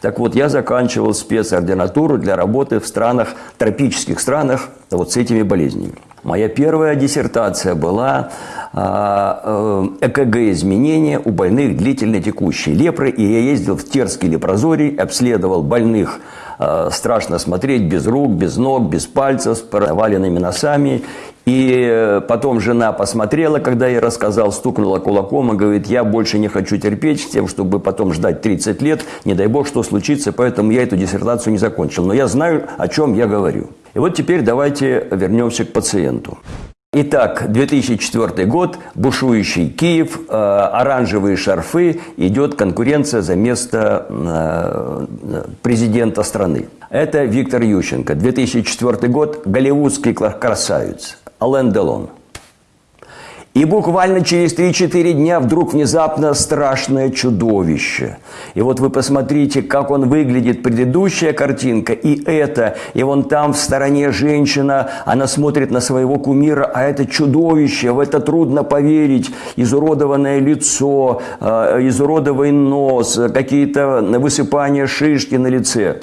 Так вот, я заканчивал спецординатуру для работы в странах, тропических странах, вот с этими болезнями. Моя первая диссертация была а, э, ЭКГ-изменения у больных длительно текущей лепры. И я ездил в Терский лепрозорий, обследовал больных э, страшно смотреть, без рук, без ног, без пальцев, с проваленными носами. И э, потом жена посмотрела, когда я рассказал, стукнула кулаком и говорит, я больше не хочу терпеть с тем, чтобы потом ждать 30 лет, не дай бог, что случится, поэтому я эту диссертацию не закончил. Но я знаю, о чем я говорю. И вот теперь давайте вернемся к пациенту. Итак, 2004 год, бушующий Киев, э, оранжевые шарфы, идет конкуренция за место э, президента страны. Это Виктор Ющенко. 2004 год, голливудский красавец. Ален Делон. И буквально через 3-4 дня вдруг внезапно страшное чудовище. И вот вы посмотрите, как он выглядит, предыдущая картинка, и это, и вон там в стороне женщина, она смотрит на своего кумира, а это чудовище, в это трудно поверить, изуродованное лицо, а, изуродованный нос, какие-то высыпания шишки на лице.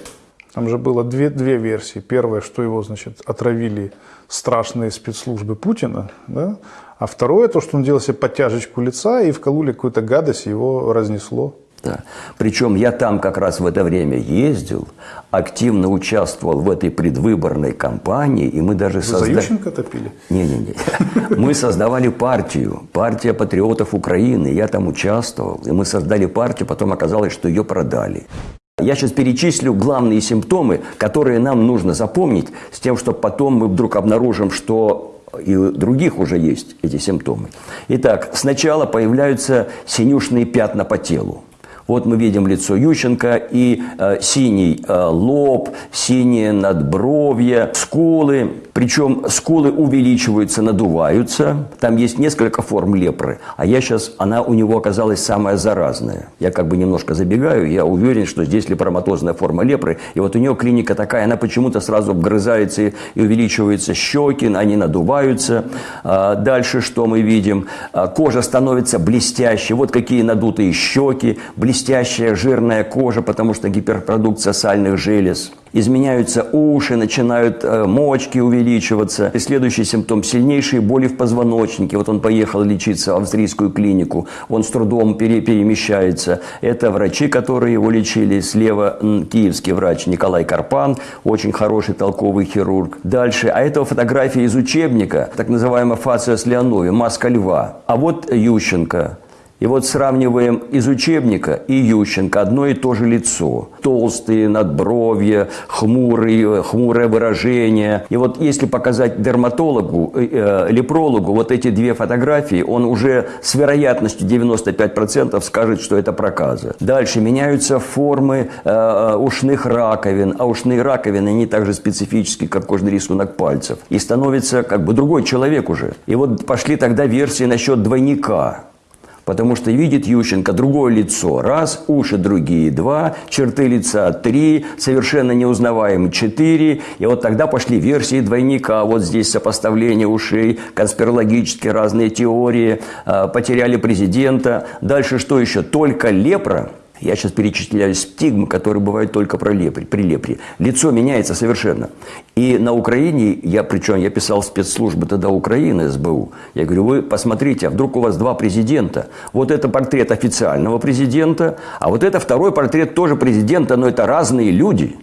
Там же было две, две версии. Первая, что его, значит, отравили страшные спецслужбы Путина, да? а второе, то, что он делал себе подтяжечку лица и вкололи какую-то гадость, его разнесло. Да. Причем я там как раз в это время ездил, активно участвовал в этой предвыборной кампании, и мы даже создали... За Ющенко топили? Не-не-не. Мы создавали партию, партия патриотов Украины. Я там участвовал, и мы создали партию, потом оказалось, что ее продали. Я сейчас перечислю главные симптомы, которые нам нужно запомнить, с тем, чтобы потом мы вдруг обнаружим, что и у других уже есть эти симптомы. Итак, сначала появляются синюшные пятна по телу. Вот мы видим лицо Ющенко и э, синий э, лоб, синие надбровья, скулы. Причем скулы увеличиваются, надуваются. Там есть несколько форм лепры. А я сейчас, она у него оказалась самая заразная. Я как бы немножко забегаю, я уверен, что здесь лепроматозная форма лепры. И вот у нее клиника такая, она почему-то сразу обгрызается и, увеличиваются щеки, они надуваются. А дальше что мы видим? А, кожа становится блестящей. Вот какие надутые щеки, блестящая жирная кожа, потому что гиперпродукция сальных желез. Изменяются уши, начинают э, мочки увеличиваться. И следующий симптом – сильнейшие боли в позвоночнике. Вот он поехал лечиться в австрийскую клинику, он с трудом пере перемещается. Это врачи, которые его лечили. Слева киевский врач Николай Карпан, очень хороший толковый хирург. Дальше, а это фотография из учебника, так называемая фация с маска льва. А вот Ющенко, и вот сравниваем из учебника и Ющенко одно и то же лицо. Толстые надбровья, хмурые, хмурое выражение. И вот если показать дерматологу, э, э лепрологу вот эти две фотографии, он уже с вероятностью 95% скажет, что это проказа. Дальше меняются формы э, ушных раковин, а ушные раковины, они также специфические, как кожный рисунок пальцев. И становится как бы другой человек уже. И вот пошли тогда версии насчет двойника. Потому что видит Ющенко другое лицо. Раз, уши другие два, черты лица три, совершенно неузнаваемый четыре. И вот тогда пошли версии двойника. Вот здесь сопоставление ушей, конспирологические разные теории. А, потеряли президента. Дальше что еще? Только лепра – я сейчас перечисляю стигмы, которые бывают только про лепри, при лепре. Лицо меняется совершенно. И на Украине, я, причем я писал спецслужбы тогда Украины, СБУ, я говорю, вы посмотрите, а вдруг у вас два президента? Вот это портрет официального президента, а вот это второй портрет тоже президента, но это разные люди.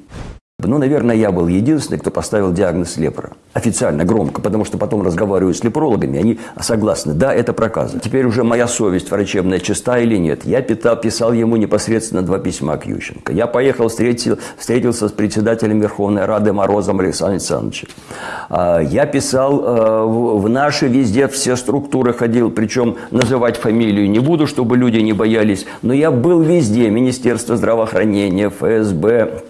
Ну, наверное, я был единственный, кто поставил диагноз лепра. Официально, громко, потому что потом разговариваю с лепрологами, они согласны, да, это проказа. Теперь уже моя совесть врачебная чиста или нет. Я питал, писал ему непосредственно два письма к Ющенко. Я поехал, встретил, встретился с председателем Верховной Рады Морозом Александром Александровичем. А, я писал э, в наши везде, все структуры ходил, причем называть фамилию не буду, чтобы люди не боялись, но я был везде, Министерство здравоохранения, ФСБ,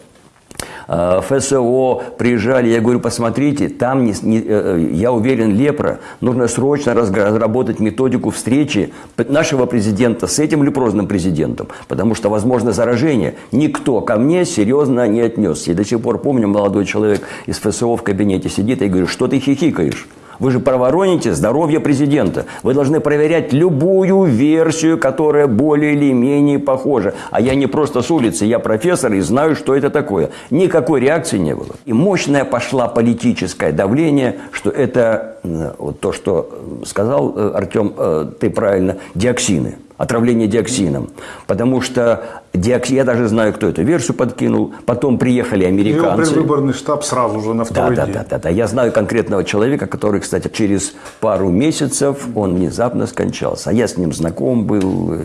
ФСО приезжали, я говорю, посмотрите, там, не, не, э, я уверен, лепра, нужно срочно разработать методику встречи нашего президента с этим лепрозным президентом, потому что возможно заражение. Никто ко мне серьезно не отнесся. И до сих пор помню, молодой человек из ФСО в кабинете сидит, и говорю, что ты хихикаешь? Вы же провороните здоровье президента. Вы должны проверять любую версию, которая более или менее похожа. А я не просто с улицы, я профессор и знаю, что это такое. Никакой реакции не было. И мощное пошла политическое давление, что это э, вот то, что сказал э, Артем, э, ты правильно, диоксины отравление диоксином. Потому что я даже знаю, кто эту версию подкинул. Потом приехали американцы. Его выборный штаб сразу же на второй да, день. Да, да, да. Я знаю конкретного человека, который, кстати, через пару месяцев он внезапно скончался. А я с ним знаком был.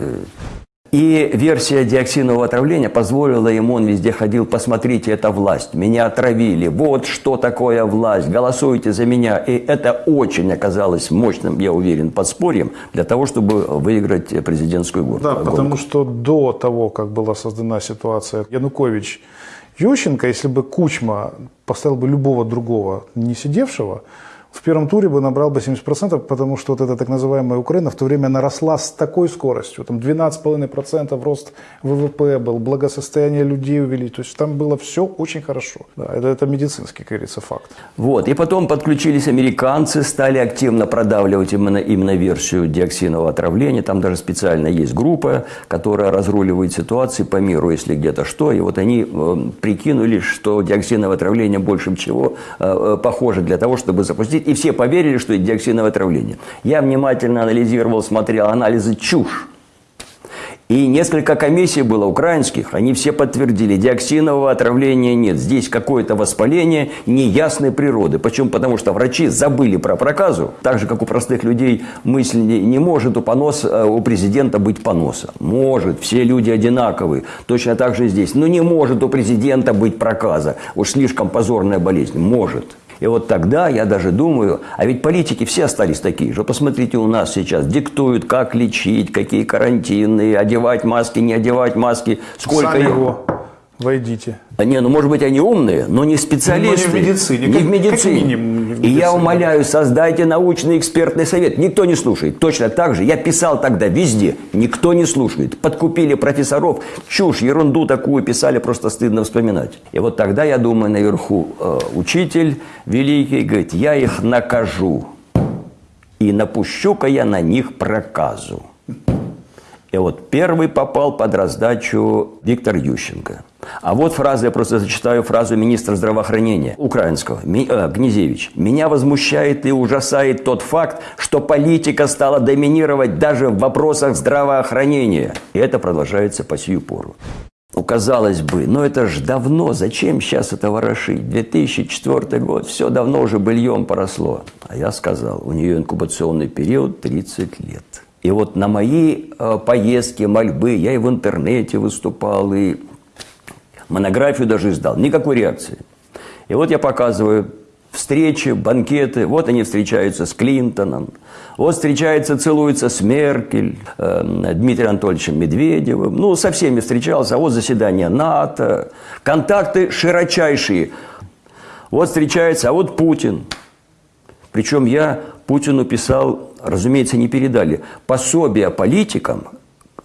И версия диоксинового отравления позволила ему, он везде ходил, посмотрите, это власть, меня отравили, вот что такое власть, голосуйте за меня. И это очень оказалось мощным, я уверен, подспорьем для того, чтобы выиграть президентскую гонку. Да, потому что до того, как была создана ситуация Янукович, Ющенко, если бы Кучма поставил бы любого другого не сидевшего, в первом туре бы набрал бы 70%, потому что вот эта так называемая Украина в то время наросла с такой скоростью. Там 12,5% рост ВВП был, благосостояние людей увеличилось. То есть там было все очень хорошо. Да, это, это медицинский, как говорится, факт. Вот. И потом подключились американцы, стали активно продавливать именно, именно версию диоксинового отравления. Там даже специально есть группа, которая разруливает ситуации по миру, если где-то что. И вот они э, прикинули, что диоксиновое отравление больше всего э, э похоже для того, чтобы запустить и все поверили, что это диоксиновое отравление. Я внимательно анализировал, смотрел анализы чушь. И несколько комиссий было украинских, они все подтвердили, диоксинового отравления нет. Здесь какое-то воспаление неясной природы. Почему? Потому что врачи забыли про проказу. Так же, как у простых людей мысль не, не может у, понос, э, у президента быть поноса. Может, все люди одинаковые. Точно так же здесь. Но не может у президента быть проказа. Уж слишком позорная болезнь. Может. И вот тогда я даже думаю, а ведь политики все остались такие же. Посмотрите, у нас сейчас диктуют, как лечить, какие карантины, одевать маски, не одевать маски, сколько... Сами его войдите. Не, ну может быть они умные, но не специалисты. Но не в медицине. Не как, в медицине. Как минимум, в И я медицине. умоляю, создайте научный экспертный совет. Никто не слушает. Точно так же. Я писал тогда везде. Никто не слушает. Подкупили профессоров. Чушь, ерунду такую писали, просто стыдно вспоминать. И вот тогда, я думаю, наверху э, учитель великий говорит, я их накажу. И напущу-ка я на них проказу. И вот первый попал под раздачу Виктор Ющенко. А вот фраза, я просто зачитаю фразу министра здравоохранения украинского, Ми, э, Гнезевич. «Меня возмущает и ужасает тот факт, что политика стала доминировать даже в вопросах здравоохранения». И это продолжается по сию пору. Ну, казалось бы, но это ж давно, зачем сейчас это ворошить? 2004 год, все давно уже быльем поросло. А я сказал, у нее инкубационный период 30 лет. И вот на мои э, поездки, мольбы, я и в интернете выступал, и монографию даже издал. Никакой реакции. И вот я показываю встречи, банкеты. Вот они встречаются с Клинтоном. Вот встречается, целуется с Меркель, э, Дмитрием Анатольевичем Медведевым. Ну, со всеми встречался. Вот заседание НАТО. Контакты широчайшие. Вот встречается, а вот Путин. Причем я Путину писал, разумеется, не передали, пособие политикам,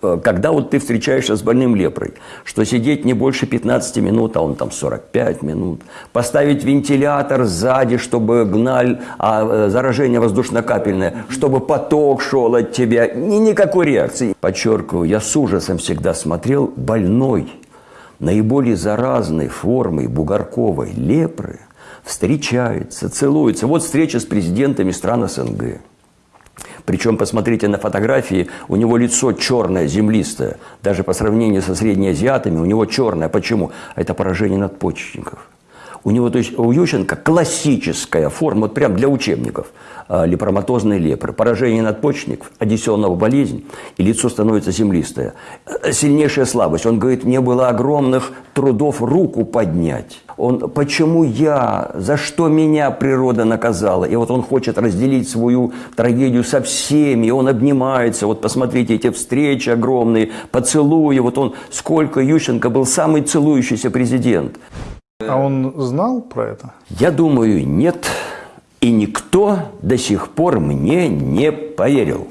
э, когда вот ты встречаешься с больным лепрой, что сидеть не больше 15 минут, а он там 45 минут, поставить вентилятор сзади, чтобы гналь, а э, заражение воздушно-капельное, чтобы поток шел от тебя, ни, никакой реакции. Подчеркиваю, я с ужасом всегда смотрел больной, наиболее заразной формой бугорковой лепры – встречаются, целуются. Вот встреча с президентами стран СНГ. Причем, посмотрите на фотографии, у него лицо черное, землистое. Даже по сравнению со среднеазиатами у него черное. Почему? Это поражение надпочечников. У него, то есть у Ющенко классическая форма, вот прям для учебников, э, лепроматозной лепры. Поражение надпочечников, одессионного болезнь, и лицо становится землистое. Э, сильнейшая слабость. Он говорит, мне было огромных трудов руку поднять. Он, почему я, за что меня природа наказала? И вот он хочет разделить свою трагедию со всеми, и он обнимается. Вот посмотрите, эти встречи огромные, поцелуи. Вот он, сколько Ющенко был самый целующийся президент. А он знал про это? Я думаю, нет. И никто до сих пор мне не поверил.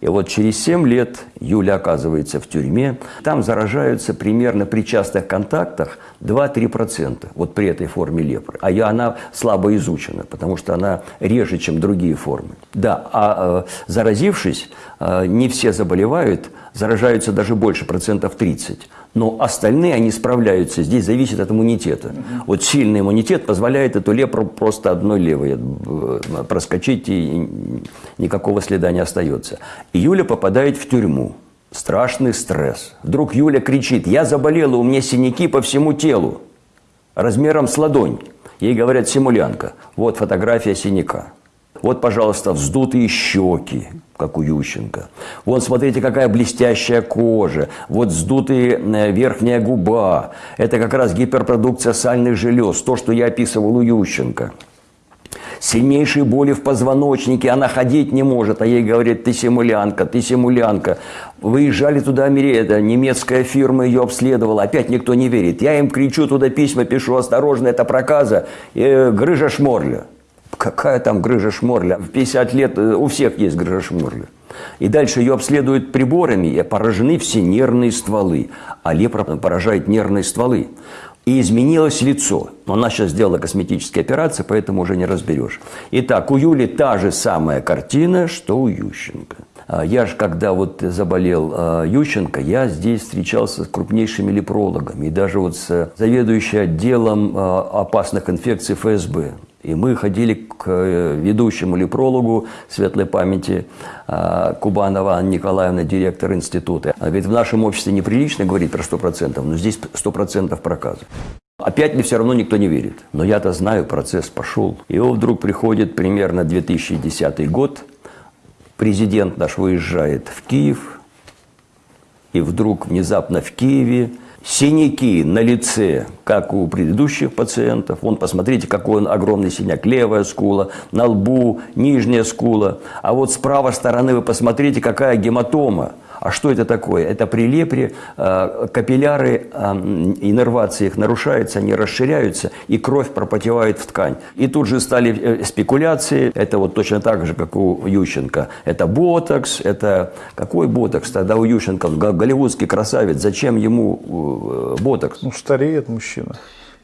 И вот через 7 лет Юля оказывается в тюрьме. Там заражаются примерно при частых контактах 2-3%. Вот при этой форме лепры. А я, она слабо изучена, потому что она реже, чем другие формы. Да, а э, заразившись, э, не все заболевают, заражаются даже больше, процентов 30. Но остальные, они справляются. Здесь зависит от иммунитета. Вот сильный иммунитет позволяет эту лепру просто одной левой э, проскочить, и никакого следа не остается. И Юля попадает в тюрьму. Страшный стресс. Вдруг Юля кричит, я заболела, у меня синяки по всему телу. Размером с ладонь. Ей говорят, симулянка. Вот фотография синяка. Вот, пожалуйста, вздутые щеки, как у Ющенко. Вот, смотрите, какая блестящая кожа. Вот вздутая э, верхняя губа. Это как раз гиперпродукция сальных желез. То, что я описывал у Ющенко. Сильнейшие боли в позвоночнике, она ходить не может, а ей говорят, ты симулянка, ты симулянка. Выезжали туда, это немецкая фирма ее обследовала, опять никто не верит. Я им кричу, туда письма пишу, осторожно, это проказа, э, грыжа шморля. Какая там грыжа шморля? В 50 лет э, у всех есть грыжа шморля. И дальше ее обследуют приборами, и поражены все нервные стволы. А лепра поражает нервные стволы. И изменилось лицо. Она сейчас сделала косметические операции, поэтому уже не разберешь. Итак, у Юли та же самая картина, что у Ющенко. А я же, когда вот заболел а, Ющенко, я здесь встречался с крупнейшими лепрологами. И даже вот с заведующей отделом а, опасных инфекций ФСБ. И мы ходили к э, ведущему лепрологу светлой памяти э, Кубанова Анна Николаевна, директор института. Говорит, в нашем обществе неприлично говорить про 100%, но здесь 100% проказа. Опять мне все равно никто не верит. Но я-то знаю, процесс пошел. И вот вдруг приходит примерно 2010 год, президент наш выезжает в Киев, и вдруг внезапно в Киеве синяки на лице, как у предыдущих пациентов. Вон, посмотрите, какой он огромный синяк. Левая скула, на лбу, нижняя скула. А вот с правой стороны вы посмотрите, какая гематома. А что это такое? Это при лепре э, капилляры, э, иннервации их нарушаются, они расширяются, и кровь пропотевает в ткань. И тут же стали э, спекуляции, это вот точно так же, как у Ющенко. Это ботокс, это... Какой ботокс? Тогда у Ющенко голливудский красавец, зачем ему ботокс? Ну, стареет мужчина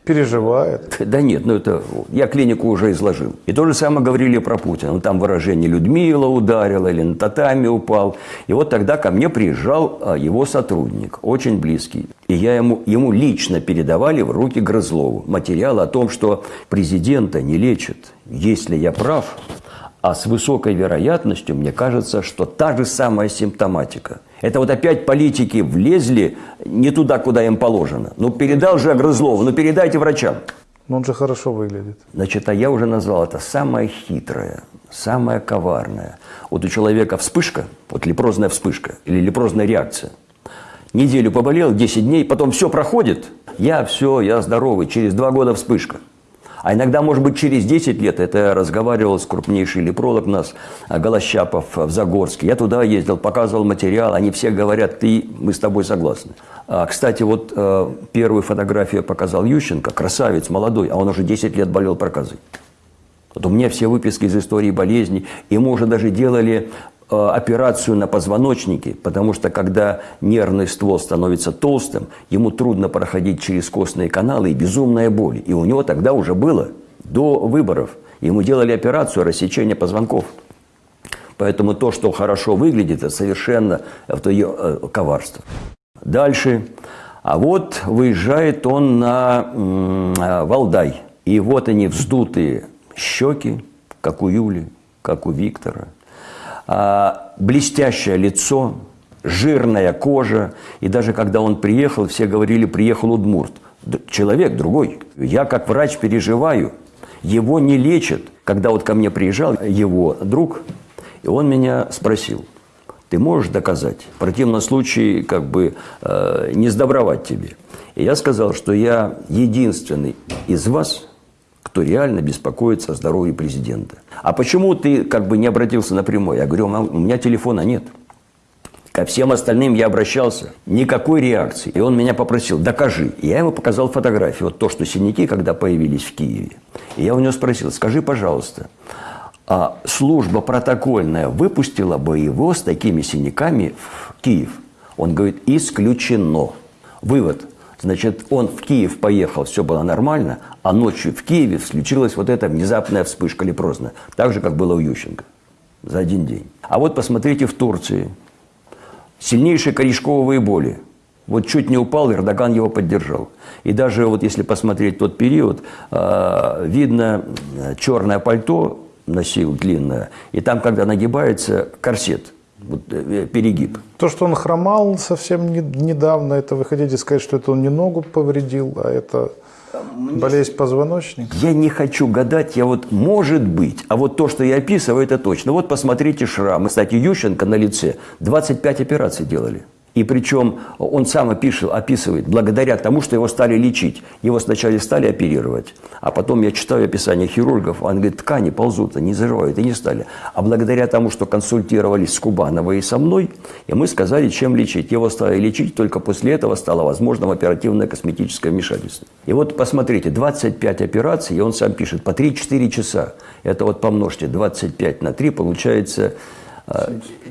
переживает. Да нет, ну это я клинику уже изложил. И то же самое говорили про Путина. Ну, там выражение Людмила ударила или на татами упал. И вот тогда ко мне приезжал а, его сотрудник, очень близкий. И я ему, ему лично передавали в руки Грызлову материал о том, что президента не лечат. Если я прав, а с высокой вероятностью мне кажется, что та же самая симптоматика – это вот опять политики влезли не туда, куда им положено. Ну, передал же Грызлову, ну, передайте врачам. Но он же хорошо выглядит. Значит, а я уже назвал это самое хитрое, самое коварное. Вот у человека вспышка, вот лепрозная вспышка или лепрозная реакция. Неделю поболел, 10 дней, потом все проходит. Я все, я здоровый, через два года вспышка. А иногда, может быть, через 10 лет, это я разговаривал с крупнейший лепролог у нас, а, Голощапов в Загорске. Я туда ездил, показывал материал, они все говорят, ты, мы с тобой согласны. А, кстати, вот э, первую фотографию показал Ющенко, красавец, молодой, а он уже 10 лет болел проказой. Вот у меня все выписки из истории болезни. Ему уже даже делали Э, операцию на позвоночнике, потому что когда нервный ствол становится толстым, ему трудно проходить через костные каналы и безумная боль. И у него тогда уже было, до выборов, ему делали операцию рассечения позвонков. Поэтому то, что хорошо выглядит, это совершенно это ее э, коварство. Дальше. А вот выезжает он на э, Валдай. И вот они вздутые щеки, как у Юли, как у Виктора – блестящее лицо, жирная кожа. И даже когда он приехал, все говорили, приехал Удмурт. Человек другой. Я как врач переживаю. Его не лечат. Когда вот ко мне приезжал его друг, и он меня спросил, ты можешь доказать? В противном случае, как бы, э, не сдобровать тебе. И я сказал, что я единственный из вас, кто реально беспокоится о здоровье президента. А почему ты как бы не обратился напрямую? Я говорю, у меня телефона нет. Ко всем остальным я обращался, никакой реакции. И он меня попросил, докажи. И я ему показал фотографию, вот то, что синяки, когда появились в Киеве. И я у него спросил, скажи, пожалуйста, а служба протокольная выпустила бы его с такими синяками в Киев. Он говорит, исключено. Вывод. Значит, он в Киев поехал, все было нормально, а ночью в Киеве случилась вот эта внезапная вспышка лепрозная. Так же, как было у Ющенко. За один день. А вот посмотрите в Турции. Сильнейшие корешковые боли. Вот чуть не упал, Эрдоган его поддержал. И даже вот если посмотреть тот период, э, видно черное пальто носил длинное, и там, когда нагибается, корсет – э, перегиб. То, что он хромал совсем не, недавно, это вы хотите сказать, что это он не ногу повредил, а это болезнь позвоночника? Я не хочу гадать, я вот, может быть, а вот то, что я описываю, это точно. Вот посмотрите шрам. Кстати, Ющенко на лице 25 операций делали. И причем он сам опишет, описывает, благодаря тому, что его стали лечить. Его сначала стали оперировать, а потом я читаю описание хирургов, он говорит, ткани ползут, они заживают, и не стали. А благодаря тому, что консультировались с Кубановой и со мной, и мы сказали, чем лечить. Его стали лечить, только после этого стало возможным оперативное косметическое вмешательство. И вот посмотрите, 25 операций, и он сам пишет, по 3-4 часа. Это вот помножьте 25 на 3, получается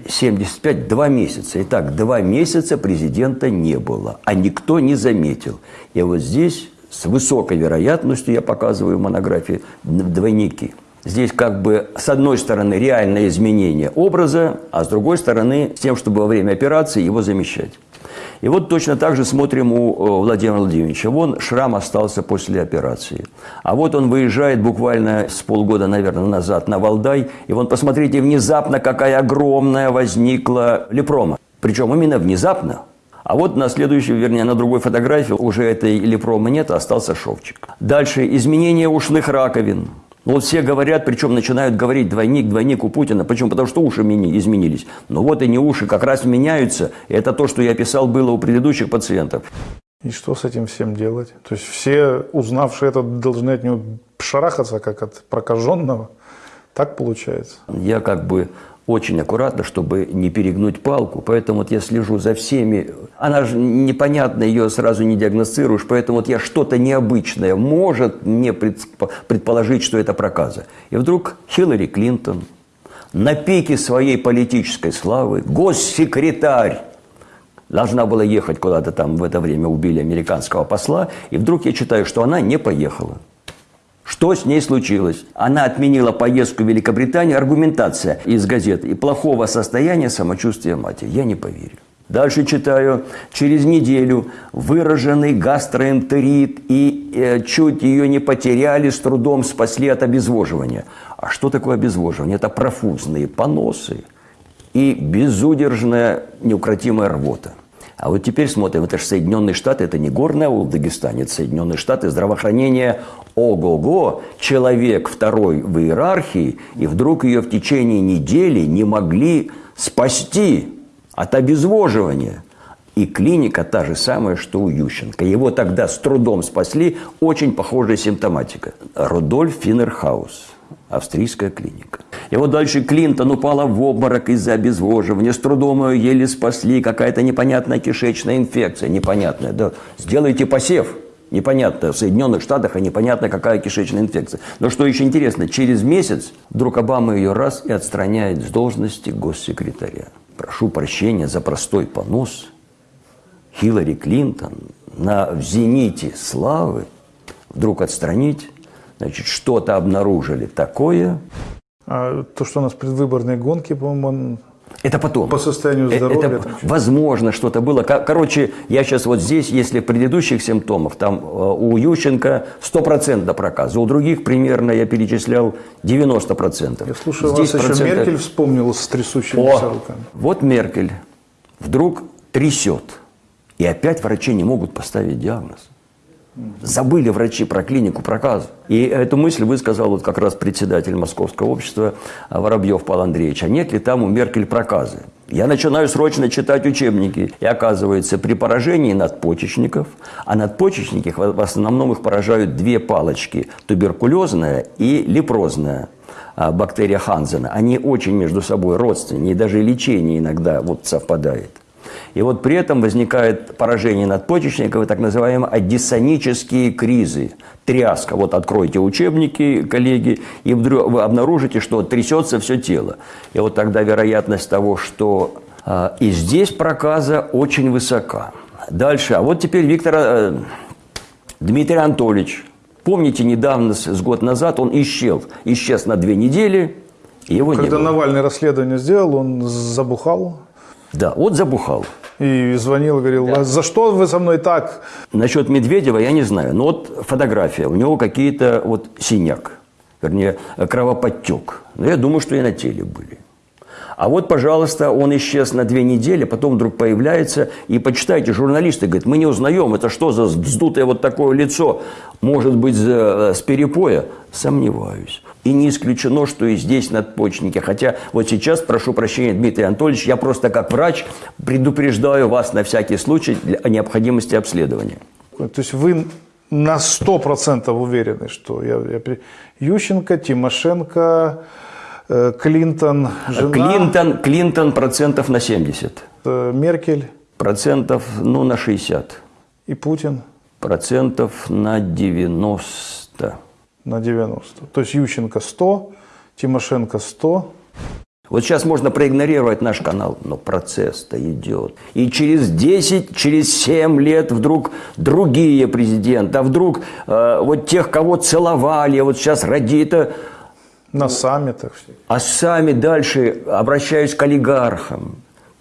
75, два месяца. Итак, два месяца президента не было, а никто не заметил. И вот здесь с высокой вероятностью, я показываю в монографии, двойники. Здесь как бы с одной стороны реальное изменение образа, а с другой стороны с тем, чтобы во время операции его замещать. И вот точно так же смотрим у э, Владимира Владимировича. Вон шрам остался после операции. А вот он выезжает буквально с полгода, наверное, назад на Валдай. И вон, посмотрите, внезапно какая огромная возникла лепрома. Причем именно внезапно. А вот на следующей, вернее, на другой фотографии уже этой лепромы нет, а остался шовчик. Дальше изменение ушных раковин. Ну, вот все говорят, причем начинают говорить двойник, двойник у Путина. Почему? Потому что уши изменились. Но вот и не уши как раз меняются. Это то, что я писал, было у предыдущих пациентов. И что с этим всем делать? То есть все, узнавшие это, должны от него шарахаться, как от прокаженного. Так получается? Я как бы очень аккуратно, чтобы не перегнуть палку. Поэтому вот я слежу за всеми. Она же непонятна, ее сразу не диагностируешь. Поэтому вот я что-то необычное может мне предположить, что это проказа. И вдруг Хиллари Клинтон на пике своей политической славы, госсекретарь, должна была ехать куда-то там в это время, убили американского посла, и вдруг я читаю, что она не поехала. Что с ней случилось? Она отменила поездку в Великобританию. Аргументация из газеты. И плохого состояния самочувствия матери. Я не поверю. Дальше читаю. Через неделю выраженный гастроэнтерит и э, чуть ее не потеряли, с трудом спасли от обезвоживания. А что такое обезвоживание? Это профузные поносы и безудержная неукротимая рвота. А вот теперь смотрим, это же Соединенные Штаты, это не горный аул в Дагестане, это Соединенные Штаты, здравоохранение, ого-го, человек второй в иерархии, и вдруг ее в течение недели не могли спасти от обезвоживания. И клиника та же самая, что у Ющенко. Его тогда с трудом спасли, очень похожая симптоматика. Рудольф Финнерхаус, австрийская клиника. И вот дальше Клинтон упала в обморок из-за обезвоживания. С трудом ее еле спасли. Какая-то непонятная кишечная инфекция. Непонятная. Да. Сделайте посев. Непонятно в Соединенных Штатах, а непонятно какая кишечная инфекция. Но что еще интересно, через месяц вдруг Обама ее раз и отстраняет с должности госсекретаря. Прошу прощения за простой понос. Хиллари Клинтон на в зените славы вдруг отстранить, значит, что-то обнаружили такое, а то, что у нас предвыборные гонки, по-моему, это потом. По состоянию э, здоровья. Это, возможно, что-то было. Короче, я сейчас вот здесь, если предыдущих симптомов, там э, у Ющенко 100% проказа, у других примерно, я перечислял, 90%. Я слушаю, здесь вас еще Меркель вспомнила с трясущимися О, руками. Вот Меркель вдруг трясет. И опять врачи не могут поставить диагноз. Забыли врачи про клинику проказа. И эту мысль высказал вот как раз председатель Московского общества Воробьев Павел Андреевич. А нет ли там у Меркель проказы? Я начинаю срочно читать учебники. И оказывается, при поражении надпочечников, а надпочечники в основном их поражают две палочки. Туберкулезная и лепрозная а, бактерия Ханзена. Они очень между собой родственные, и даже лечение иногда вот совпадает. И вот при этом возникает поражение надпочечников, так называемые аддисонические кризы, тряска. Вот откройте учебники, коллеги, и вдруг вы обнаружите, что трясется все тело. И вот тогда вероятность того, что А, И здесь проказа очень высока. Дальше. А вот теперь Виктор э, Дмитрий Анатольевич. Помните, недавно, с год назад, он исчез. Исчез на две недели, и его Когда. Навальный расследование сделал, он забухал Да, вот забухал. и звонил, говорил, «А за что вы со мной так? Насчет Медведева я не знаю. Но вот фотография. У него какие-то вот синяк. Вернее, кровоподтек. Но я думаю, что и на теле были. А вот, пожалуйста, он исчез на две недели, потом вдруг появляется. И почитайте, журналисты говорят, мы не узнаем, это что за вздутое вот такое лицо? Может быть, за- с перепоя? Сомневаюсь. И не исключено, что и здесь надпочечники. Хотя вот сейчас, прошу прощения, Дмитрий Анатольевич, я просто как врач предупреждаю вас на всякий случай о необходимости обследования. То есть вы на 100% уверены, что я, я Ющенко, Тимошенко, э, Клинтон, жена, Клинтон, Клинтон процентов на 70. э, Меркель Процентов, ну, на 60. и Путин Процентов на 90. На 90. То есть Ющенко 100, Тимошенко 100. Вот сейчас можно проигнорировать наш канал, но процесс-то идет. И через 10, через 7 лет вдруг другие президенты, а вдруг э, вот тех, кого целовали, вот сейчас ради-то На саммитах. А сами дальше обращаюсь к олигархам,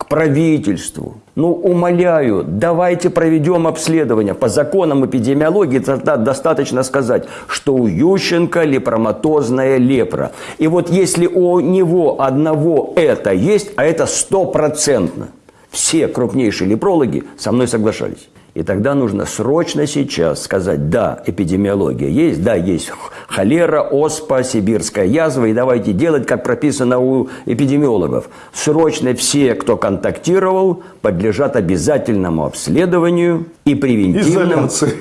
правительству. Ну, умоляю, давайте проведем обследование. По законам эпидемиологии достаточно сказать, что у Ющенко лепроматозная лепра. И вот если у него одного это есть, а это стопроцентно, все крупнейшие лепрологи со мной соглашались. И тогда нужно срочно сейчас сказать, да, эпидемиология есть, да, есть холера, оспа, сибирская язва, и давайте делать, как прописано у эпидемиологов. Срочно все, кто контактировал, подлежат обязательному обследованию и превентивному Изоляции.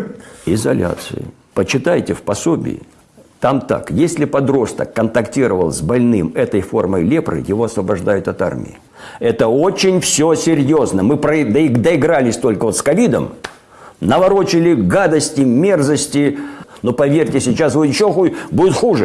изоляции. Почитайте в пособии. Там так, если подросток контактировал с больным этой формой лепры, его освобождают от армии. Это очень все серьезно. Мы доигрались только вот с ковидом, наворочили гадости, мерзости. Но поверьте, сейчас будет еще ху- будет хуже.